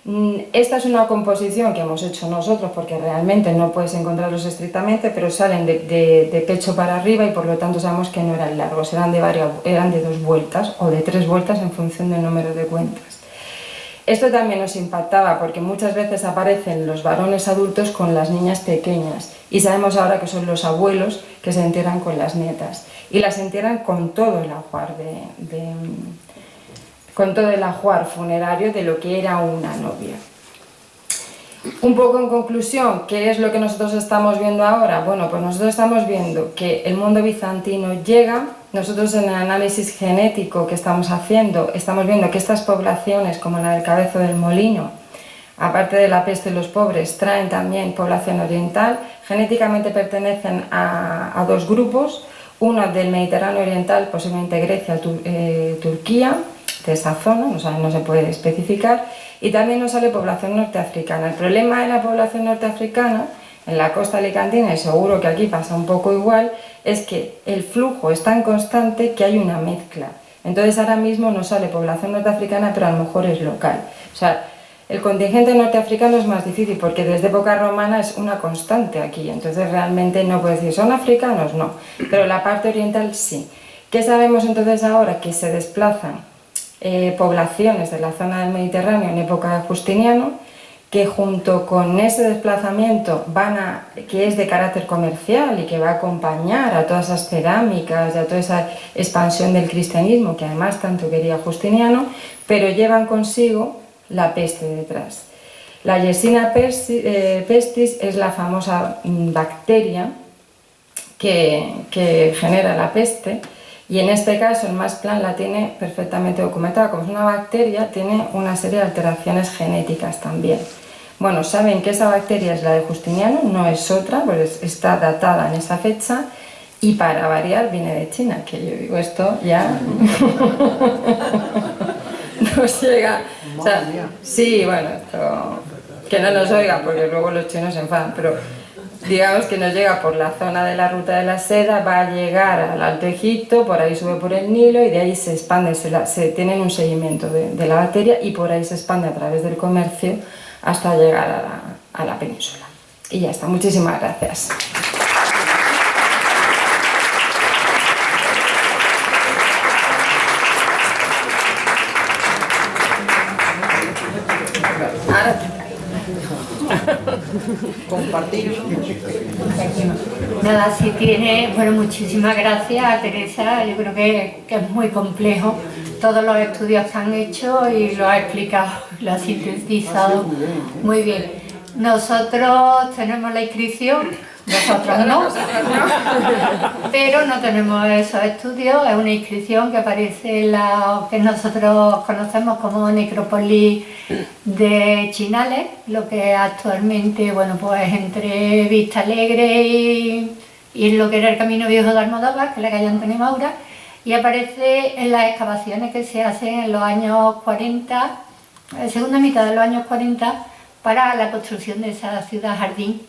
Mm, esta es una composición que hemos hecho nosotros porque realmente no puedes encontrarlos estrictamente, pero salen de, pecho para arriba y por lo tanto sabemos que no eran largos, eran de, varias, eran de dos vueltas o de tres vueltas en función del número de cuentas. Esto también nos impactaba porque muchas veces aparecen los varones adultos con las niñas pequeñas y sabemos ahora que son los abuelos que se entierran con las nietas y las entierran con todo el ajuar de, con todo el ajuar funerario de lo que era una novia. Un poco en conclusión, ¿qué es lo que nosotros estamos viendo ahora? Bueno, pues nosotros estamos viendo que el mundo bizantino llega, nosotros en el análisis genético que estamos haciendo, estamos viendo que estas poblaciones, como la del Cabezo del Molino, aparte de la peste y los pobres, traen también población oriental, genéticamente pertenecen a, dos grupos, uno del Mediterráneo Oriental, posiblemente Grecia, eh, Turquía, de esa zona, no se puede especificar, y también nos sale población norteafricana. El problema de la población norteafricana, en la costa alicantina, y seguro que aquí pasa un poco igual, es que el flujo es tan constante que hay una mezcla. Entonces ahora mismo no sale población norteafricana, pero a lo mejor es local. O sea, el contingente norteafricano es más difícil porque desde época romana es una constante aquí, entonces realmente no puede decir, ¿son africanos? No, pero la parte oriental sí. ¿Qué sabemos entonces ahora? Que se desplazan eh, poblaciones de la zona del Mediterráneo en época de Justiniano, que junto con ese desplazamiento que es de carácter comercial y que va a acompañar a todas esas cerámicas y a toda esa expansión del cristianismo que además tanto quería Justiniano, pero llevan consigo la peste detrás. La Yersinia eh, pestis es la famosa bacteria que, que genera la peste y en este caso el más plan la tiene perfectamente documentada, como es una bacteria, tiene una serie de alteraciones genéticas también. Bueno, saben que esa bacteria es la de Justiniano, no es otra, pues está datada en esa fecha y para variar viene de China, que yo digo esto ya *laughs* nos llega... sí, bueno, que no nos oiga porque luego los chinos se enfadan, pero digamos que nos llega por la zona de la ruta de la seda, va a llegar al Alto Egipto, por ahí sube por el Nilo y de ahí se expande, se, se tienen un seguimiento de, la bacteria y por ahí se expande a través del comercio hasta llegar a la, a la península. Y ya está, muchísimas gracias. Compartir. Nada, si tiene, bueno, muchísimas gracias Teresa, yo creo que, es muy complejo. Todos los estudios que han hecho y lo ha explicado, *laughs* lo ha sintetizado. Muy bien. Nosotros tenemos la inscripción nosotros no, *laughs* pero no tenemos esos estudios, es una inscripción que aparece en la que nosotros conocemos como necrópolis de Chinales, lo que actualmente, bueno, pues entre Vista Alegre y, y lo que era el Camino Viejo de Almodóvar, que es la calle Antonio Maura, y aparece en las excavaciones que se hacen en los años 40, en segunda mitad de los años 40, para la construcción de esa ciudad jardín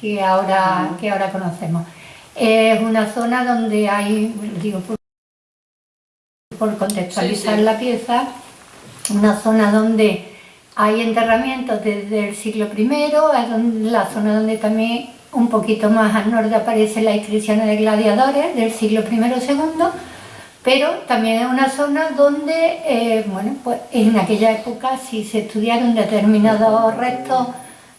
que ahora, que ahora conocemos. Es una zona donde hay, digo por, contextualizar la pieza, una zona donde hay enterramientos desde el siglo I, es la zona donde también un poquito más al norte aparecen las inscripciones de gladiadores del siglo I o II, pero también es una zona donde, eh, bueno, pues en aquella época si se estudiaron determinados restos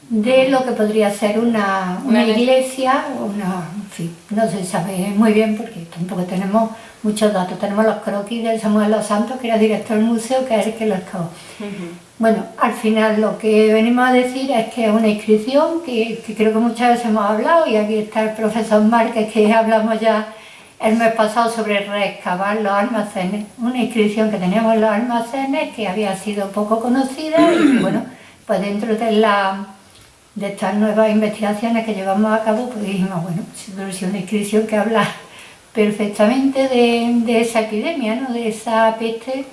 de lo que podría ser una, una iglesia, una, en fin, no se sabe muy bien porque tampoco tenemos muchos datos. Tenemos los croquis de Samuel Los Santos, que era director del museo, que es el que lo excavó. Bueno, al final lo que venimos a decir es que es una inscripción que, creo que muchas veces hemos hablado y aquí está el profesor Márquez que hablamos ya el mes pasado sobre reexcavar los almacenes, una inscripción que teníamos en los almacenes que había sido poco conocida y bueno, pues dentro de la de estas nuevas investigaciones que llevamos a cabo, pues dijimos, bueno, es una inscripción que habla perfectamente de, esa epidemia, ¿no? de esa peste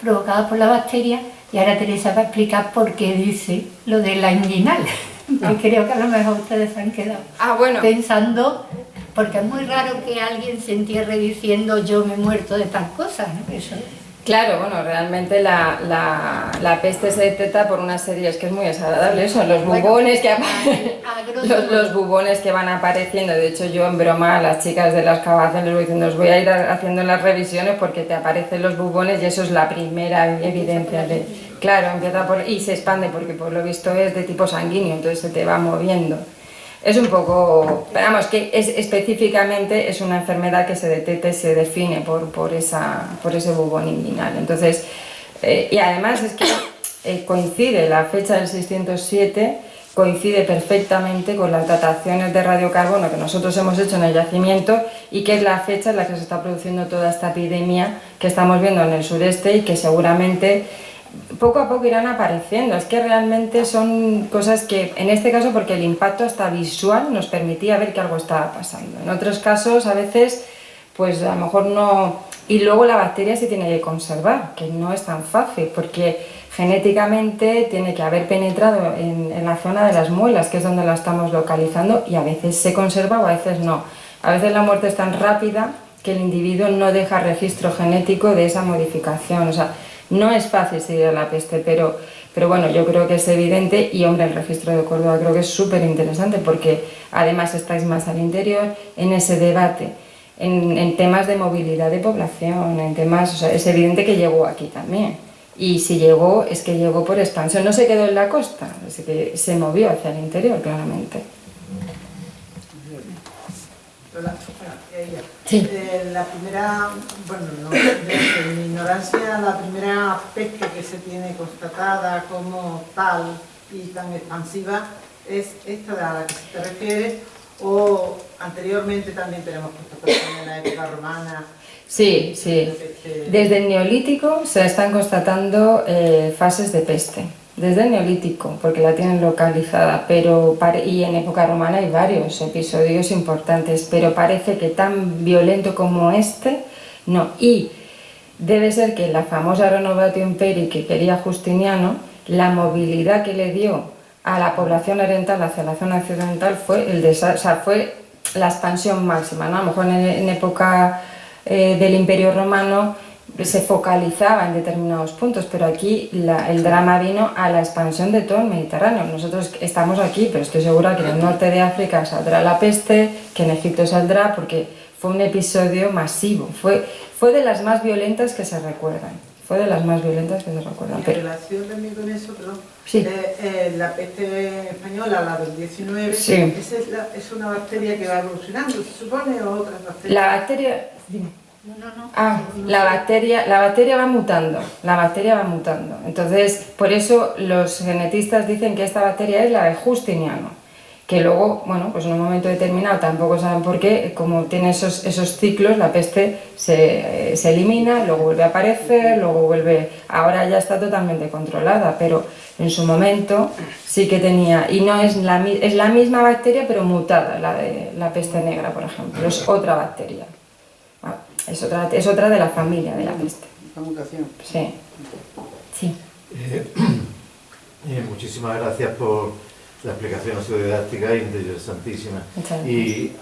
provocada por la bacteria, y ahora Teresa va a explicar por qué dice lo de la inguinal, *laughs* que ah. creo que a lo mejor ustedes se han quedado ah, bueno. pensando, porque es muy raro que alguien se entierre diciendo yo me he muerto de tal cosa, ¿no? Eso Claro, bueno, realmente la, la, la, peste se detecta por una serie, es que es muy desagradable eso, los bubones, que *laughs* los, los, bubones que van apareciendo, de hecho yo en broma a las chicas de las excavación les voy diciendo, os voy a ir haciendo las revisiones porque te aparecen los bubones y eso es la primera evidencia de... Claro, empieza por... y se expande porque por lo visto es de tipo sanguíneo, entonces se te va moviendo. Es un poco, vamos, que es, específicamente es una enfermedad que se detecta y se define por, por, esa, por ese bubón inguinal. Entonces, eh, y además es que eh, coincide la fecha del 607, coincide perfectamente con las dataciones de radiocarbono que nosotros hemos hecho en el yacimiento y que es la fecha en la que se está produciendo toda esta epidemia que estamos viendo en el sureste y que seguramente poco a poco irán apareciendo. Es que realmente son cosas que, en este caso, porque el impacto hasta visual nos permitía ver que algo estaba pasando. En otros casos, a veces, pues a lo mejor no... Y luego la bacteria se tiene que conservar, que no es tan fácil, porque genéticamente tiene que haber penetrado en, la zona de las muelas, que es donde la estamos localizando, y a veces se conserva o a veces no. A veces la muerte es tan rápida que el individuo no deja registro genético de esa modificación. No es fácil seguir la peste, pero, pero bueno, yo creo que es evidente y hombre, el registro de Córdoba creo que es súper interesante porque además estáis más al interior en ese debate, en, temas de movilidad de población, en temas, o sea, es evidente que llegó aquí también. Y si llegó, es que llegó por expansión, no se quedó en la costa, es que se movió hacia el interior claramente. Sí. Eh, la primera, bueno, no, desde mi ignorancia, la primera pesca que se tiene constatada como tal y tan expansiva es esta a la que se te refiere o anteriormente también tenemos constatación en la época romana Sí, sí. Desde el Neolítico se están constatando eh, fases de peste desde el Neolítico, porque la tienen localizada, pero y en época romana hay varios episodios importantes, pero parece que tan violento como este, no. Y debe ser que la famosa Renovatio Imperi que quería Justiniano, la movilidad que le dio a la población oriental hacia la zona occidental fue, el o fue la expansión máxima, ¿no? A lo mejor en, época eh, del Imperio Romano se focalizaba en determinados puntos, pero aquí el drama vino a la expansión de todo el Mediterráneo. Nosotros estamos aquí, pero estoy segura que en el norte de África saldrá la peste, que en Egipto saldrá, porque fue un episodio masivo, fue, fue de las más violentas que se recuerdan. Fue de las más violentas que se recuerdan. En relación también con eso, perdón, sí. Eh, eh, la peste española, la del 19, sí. ¿esa es, es, una bacteria que va evolucionando, se supone, o otras bacterias? La bacteria... Dime. Ah, la bacteria, la bacteria va mutando, la bacteria va mutando. Entonces, por eso los genetistas dicen que esta bacteria es la de Justiniano, que luego, bueno, pues en un momento determinado, tampoco saben por qué, como tiene esos, esos ciclos, la peste se, se elimina, luego vuelve a aparecer, luego vuelve... Ahora ya está totalmente controlada, pero en su momento sí que tenía... Y no es la, es la misma bacteria, pero mutada, la de la peste negra, por ejemplo, es otra bacteria. Es otra, es otra de la familia de la peste. mutación. Sí. sí. Eh, eh, muchísimas gracias por la explicación didáctica interesantísima. Y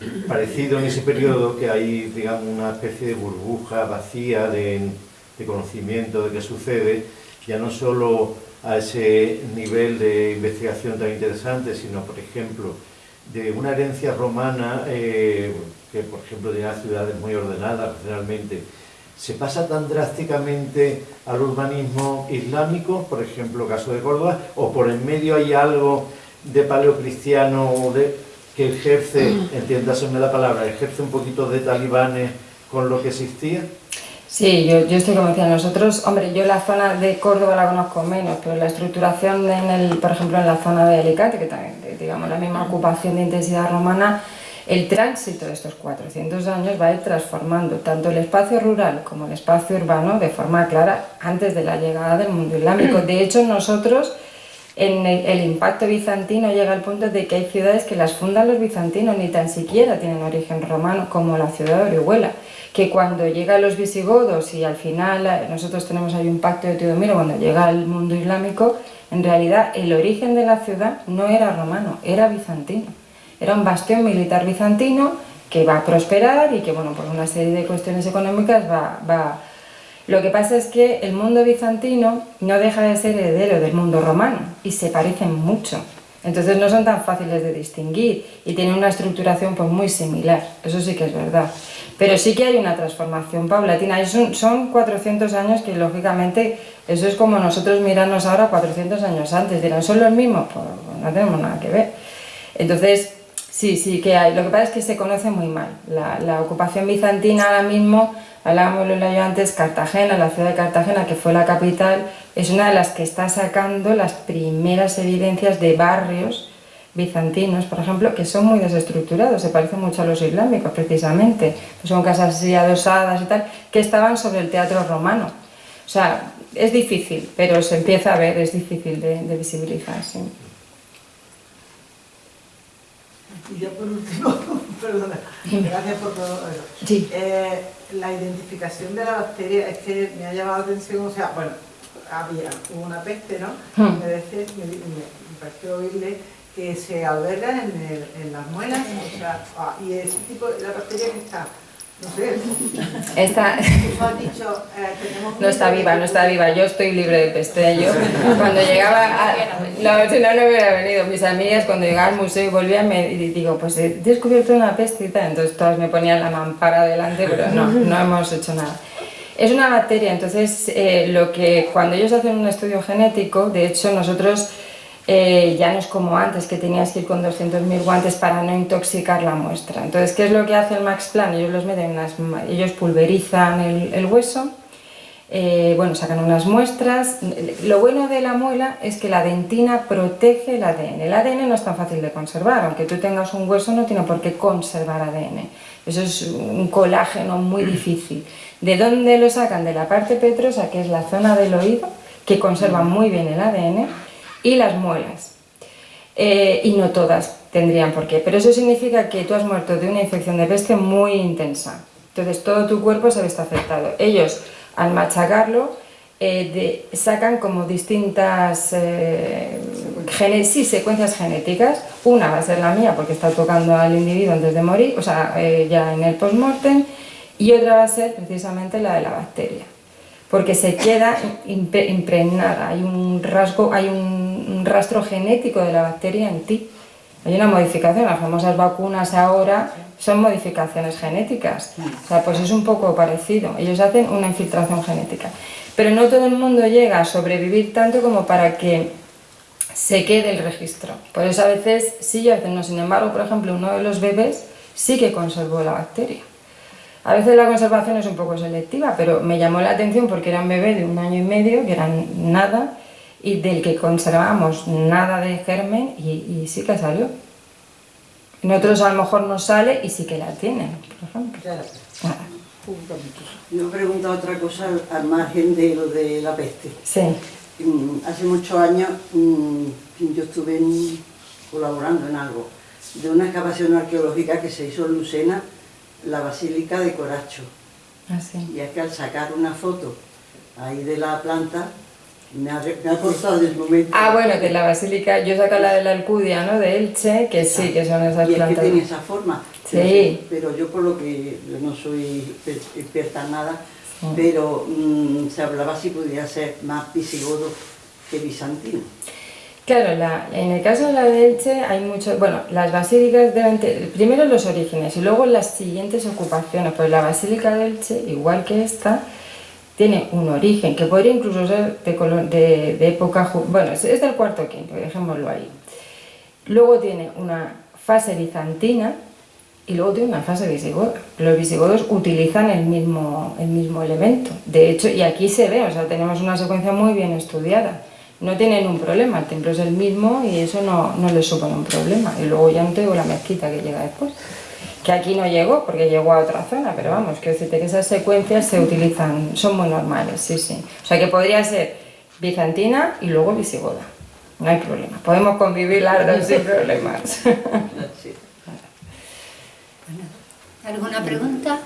mm, parecido en ese periodo que hay, digamos, una especie de burbuja vacía de, de conocimiento de qué sucede, ya no solo a ese nivel de investigación tan interesante, sino, por ejemplo, de una herencia romana eh, que por ejemplo tiene ciudades muy ordenadas regionalmente, se pasa tan drásticamente al urbanismo islámico, por ejemplo, caso de Córdoba, o por en medio hay algo de paleocristiano de, que ejerce, entiéndaseme la palabra, ejerce un poquito de talibanes con lo que existía? Sí, yo, yo estoy convencida. Nosotros, hombre, yo la zona de Córdoba la conozco menos, pero la estructuración, en el, por ejemplo, en la zona de Alicante, que también, digamos, la misma ocupación de intensidad romana, el tránsito de estos 400 años va a ir transformando tanto el espacio rural como el espacio urbano de forma clara antes de la llegada del mundo islámico. De hecho, nosotros, en el, impacto bizantino llega al punto de que hay ciudades que las fundan los bizantinos, ni tan siquiera tienen origen romano, como la ciudad de Orihuela, que cuando llegan los visigodos y al final eh, nosotros tenemos ahí un pacto de Teodomiro, cuando llega el mundo islámico, en realidad el origen de la ciudad no era romano, era bizantino. Era un bastión militar bizantino que va a prosperar y que, bueno, por una serie de cuestiones económicas va, va Lo que pasa es que el mundo bizantino no deja de ser heredero del mundo romano y se parecen mucho. Entonces no son tan fáciles de distinguir y tienen una estructuración pues muy similar, eso sí que es verdad. Pero sí que hay una transformación paulatina, son, son 400 años que lógicamente eso es como nosotros mirarnos ahora 400 años antes, dirán, ¿son los mismos? Pues no tenemos nada que ver. Entonces, sí, sí que hay, lo que pasa es que se conoce muy mal. La, la ocupación bizantina ahora mismo, hablábamos yo antes, Cartagena, la ciudad de Cartagena, que fue la capital, es una de las que está sacando las primeras evidencias de barrios bizantinos, por ejemplo, que son muy desestructurados, se parecen mucho a los islámicos precisamente, son casas así adosadas y tal, que estaban sobre el teatro romano. O sea, es difícil, pero se empieza a ver, es difícil de, visibilizar. Y ya por último, *laughs* perdona, gracias por todo. Sí. Eh, la identificación de la bacteria es que me ha llamado la atención, o sea, bueno, había una peste, ¿no? Hmm. Me, me, me, pareció oírle que se alberga en, el, en las muelas, o sea, ah, y ese tipo, la bacteria que está Está... no está viva, no está viva. Yo estoy libre de peste. Yo cuando llegaba, a... no, si no, no hubiera venido. Mis amigas cuando llegaba al museo y volvía me digo, pues he descubierto una peste y tal. Entonces todas me ponían la mampara delante, pero no, no hemos hecho nada. Es una bacteria, entonces eh, lo que cuando ellos hacen un estudio genético, de hecho nosotros eh, ya no es como antes que tenías que ir con 200.000 guantes para no intoxicar la muestra. Entonces, ¿qué es lo que hace el Max Plan? Ellos, los meten ellos pulverizan el, hueso, eh, bueno, sacan unas muestras. Lo bueno de la muela es que la dentina protege el ADN. El ADN no es tan fácil de conservar, aunque tú tengas un hueso no tiene por qué conservar ADN. Eso es un colágeno muy difícil. ¿De dónde lo sacan? De la parte petrosa, que es la zona del oído, que conserva muy bien el ADN y las muelas. Eh, y no todas tendrían por qué, pero eso significa que tú has muerto de una infección de peste muy intensa. Entonces todo tu cuerpo se ve afectado. Ellos, al machacarlo, eh, sacan como distintas eh, sí, secuencias genéticas. Una va a ser la mía porque está tocando al individuo antes de morir, o sea, ya en el post-mortem, y otra va a ser precisamente la de la bacteria porque se queda impregnada, hay un rasgo, hay un rastro genético de la bacteria en ti. Hay una modificación, las famosas vacunas ahora son modificaciones genéticas, o sea, pues es un poco parecido, ellos hacen una infiltración genética. Pero no todo el mundo llega a sobrevivir tanto como para que se quede el registro. Por eso a veces sí y a veces no. Sin embargo, por ejemplo, uno de los bebés sí que conservó la bacteria. A veces la conservación es un poco selectiva, pero me llamó la atención porque era un bebé de un año y medio, que era nada, y del que conservamos nada de germen y, sí que salió. En otros a lo mejor no sale y sí que la tienen, por ejemplo. Yo he preguntado otra cosa al margen de lo de la peste. Sí. Mm, hace muchos años mm, yo estuve colaborando en algo de una excavación arqueológica que se hizo en Lucena la Basílica de Coracho. Ah, y es que al sacar una foto ahí de la planta, me ha, me ha costado el momento. Ah, bueno, que la basílica, yo saco la de la Alcudia, ¿no? De Elche, que sí, que son esas y plantas. Es que tiene esa forma. Sí. Pero, yo por lo que yo no soy experta en nada, pero mm, se hablaba si podía ser más visigodo que bizantino. Claro, en el caso de la de Elche hay mucho, bueno, las basílicas deben tener, primero los orígenes y luego las siguientes ocupaciones, pues la basílica de Elche, igual que esta, tiene un origen que podría incluso ser de, de, época, bueno, es, del cuarto quinto, dejémoslo ahí. Luego tiene una fase bizantina y luego tiene una fase visigoda. Los visigodos utilizan el mismo, el mismo elemento, de hecho, y aquí se ve, o sea, tenemos una secuencia muy bien estudiada no tienen un problema, el templo es el mismo y eso no, no les supone un problema. Y luego ya no tengo la mezquita que llega después, que aquí no llegó porque llegó a otra zona, pero vamos, que decirte que esas secuencias se utilizan, son muy normales, sí, sí. O sea que podría ser bizantina y luego visigoda, no hay problema, podemos convivir las dos sin *laughs* problemas. ¿Alguna pregunta?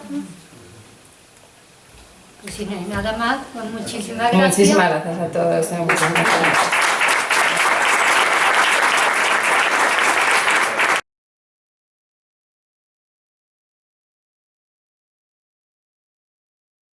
Pues si no hay nada más, pues muchísimas gracias. Muchísimas gracias a todos.